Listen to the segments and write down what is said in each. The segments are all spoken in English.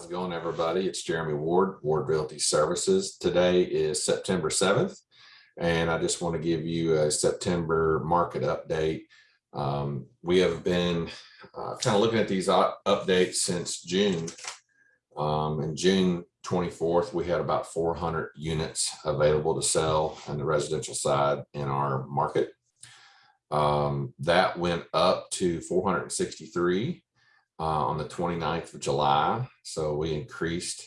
How's it going, everybody? It's Jeremy Ward, Ward Realty Services. Today is September 7th, and I just want to give you a September market update. Um, we have been uh, kind of looking at these updates since June. Um, in June 24th, we had about 400 units available to sell on the residential side in our market. Um, that went up to 463 uh, on the 29th of July. So we increased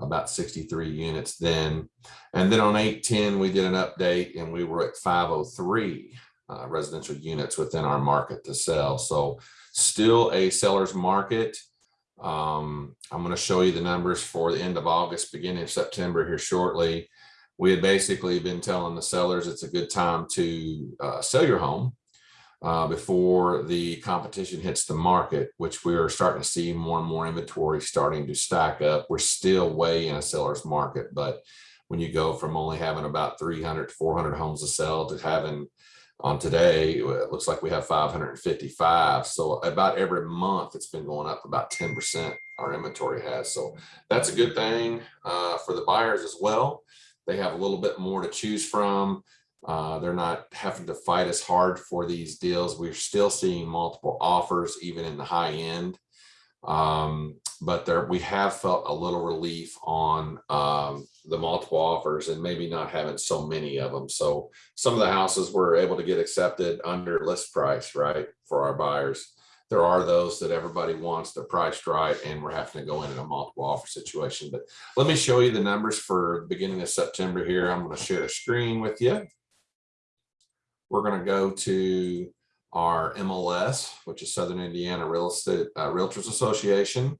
about 63 units then. And then on 810, we did an update and we were at 503 uh, residential units within our market to sell. So still a seller's market. Um, I'm going to show you the numbers for the end of August, beginning of September here shortly. We had basically been telling the sellers it's a good time to uh, sell your home uh, before the competition hits the market, which we are starting to see more and more inventory starting to stack up. We're still way in a seller's market, but when you go from only having about 300 to 400 homes to sell to having on today, it looks like we have 555. So about every month, it's been going up about 10% our inventory has. So that's a good thing uh, for the buyers as well. They have a little bit more to choose from. Uh, they're not having to fight as hard for these deals. We're still seeing multiple offers, even in the high end. Um, but there, we have felt a little relief on um, the multiple offers and maybe not having so many of them. So some of the houses were able to get accepted under list price, right, for our buyers. There are those that everybody wants, they're priced right, and we're having to go in in a multiple offer situation. But let me show you the numbers for beginning of September here. I'm going to share a screen with you we're going to go to our MLS, which is Southern Indiana Real Estate uh, Realtors Association.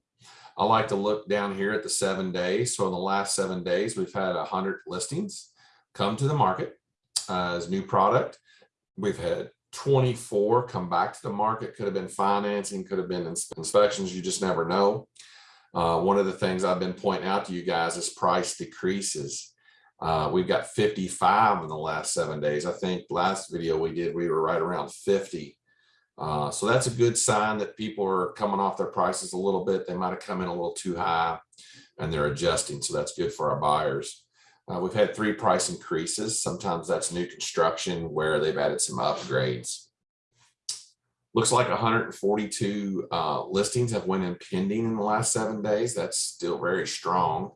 I like to look down here at the seven days. So in the last seven days, we've had 100 listings come to the market uh, as new product. We've had 24 come back to the market. Could have been financing, could have been ins inspections. You just never know. Uh, one of the things I've been pointing out to you guys is price decreases. Uh, we've got 55 in the last seven days. I think last video we did, we were right around 50. Uh, so that's a good sign that people are coming off their prices a little bit. They might have come in a little too high and they're adjusting. So that's good for our buyers. Uh, we've had three price increases. Sometimes that's new construction where they've added some upgrades. Looks like 142 uh, listings have went in pending in the last seven days. That's still very strong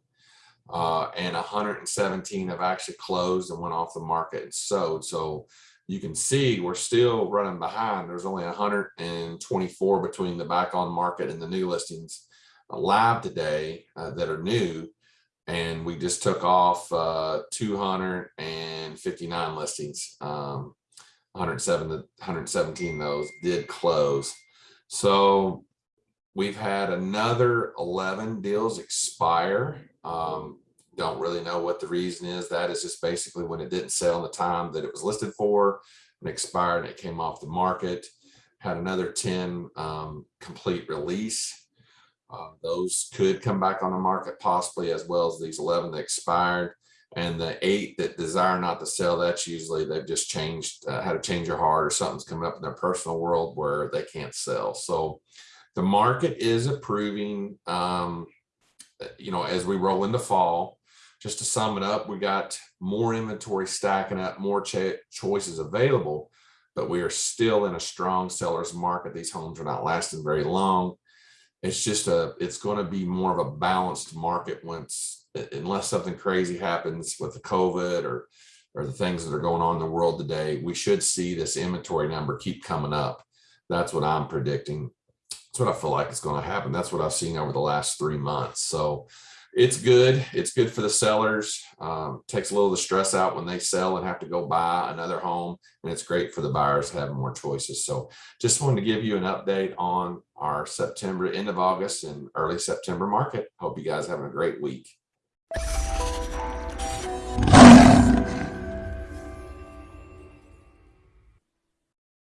uh, and 117 have actually closed and went off the market and sold. So you can see we're still running behind. There's only 124 between the back on market and the new listings live today uh, that are new. And we just took off uh, 259 listings. Um, 107 to 117 those did close. So we've had another 11 deals expire um, don't really know what the reason is. That is just basically when it didn't sell in the time that it was listed for and expired and it came off the market. Had another 10 um, complete release. Uh, those could come back on the market possibly as well as these 11 that expired. And the eight that desire not to sell, that's usually they've just changed, uh, had a change of heart or something's coming up in their personal world where they can't sell. So the market is approving um, you know, as we roll into fall, just to sum it up, we got more inventory stacking up, more choices available, but we are still in a strong seller's market. These homes are not lasting very long. It's just a, it's going to be more of a balanced market once, unless something crazy happens with the COVID or, or the things that are going on in the world today, we should see this inventory number keep coming up. That's what I'm predicting that's what I feel like is going to happen. That's what I've seen over the last three months. So it's good. It's good for the sellers. Um, takes a little of the stress out when they sell and have to go buy another home. And it's great for the buyers to have more choices. So just wanted to give you an update on our September, end of August and early September market. Hope you guys having a great week.